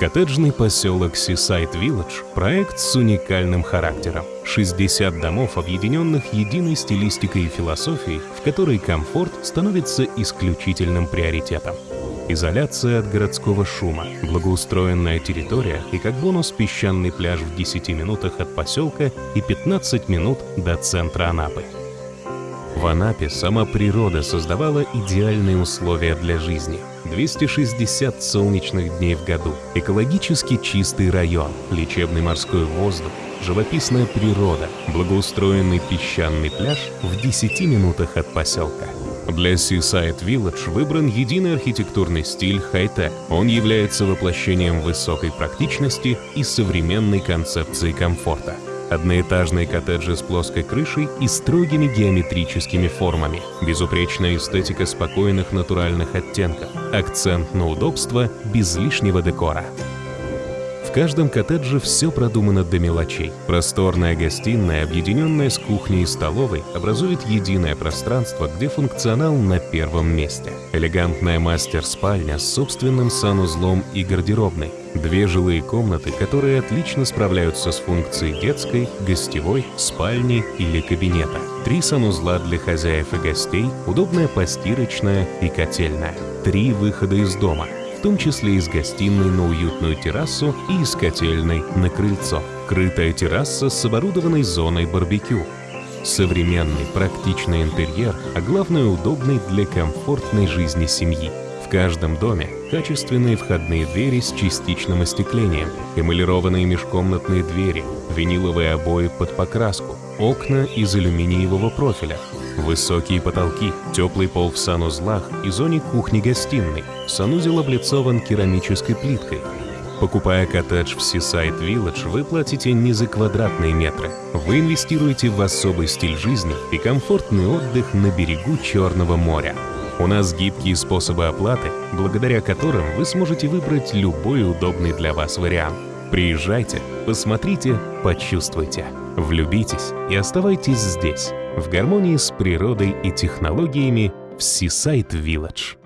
Коттеджный поселок Seaside Village – проект с уникальным характером. 60 домов, объединенных единой стилистикой и философией, в которой комфорт становится исключительным приоритетом. Изоляция от городского шума, благоустроенная территория и как бонус песчаный пляж в 10 минутах от поселка и 15 минут до центра Анапы. В Анапе сама природа создавала идеальные условия для жизни. 260 солнечных дней в году, экологически чистый район, лечебный морской воздух, живописная природа, благоустроенный песчаный пляж в 10 минутах от поселка. Для Seaside Village выбран единый архитектурный стиль хай-тек. Он является воплощением высокой практичности и современной концепции комфорта одноэтажные коттеджи с плоской крышей и строгими геометрическими формами, безупречная эстетика спокойных натуральных оттенков, акцент на удобство без лишнего декора. В каждом коттедже все продумано до мелочей. Просторная гостиная, объединенная с кухней и столовой, образует единое пространство, где функционал на первом месте. Элегантная мастер-спальня с собственным санузлом и гардеробной. Две жилые комнаты, которые отлично справляются с функцией детской, гостевой, спальни или кабинета. Три санузла для хозяев и гостей, удобная постирочная и котельная. Три выхода из дома – в том числе из гостиной на уютную террасу и из котельной на крыльцо. Крытая терраса с оборудованной зоной барбекю. Современный практичный интерьер, а главное удобный для комфортной жизни семьи. Каждом доме качественные входные двери с частичным остеклением, эмалированные межкомнатные двери, виниловые обои под покраску, окна из алюминиевого профиля, Высокие потолки, теплый пол в санузлах и зоне кухни-гостиной. Санузел облицован керамической плиткой. Покупая коттедж в Seaside Village, вы платите не за квадратные метры. Вы инвестируете в особый стиль жизни и комфортный отдых на берегу Черного моря. У нас гибкие способы оплаты, благодаря которым вы сможете выбрать любой удобный для вас вариант. Приезжайте, посмотрите, почувствуйте, влюбитесь и оставайтесь здесь в гармонии с природой и технологиями в Seaside Village.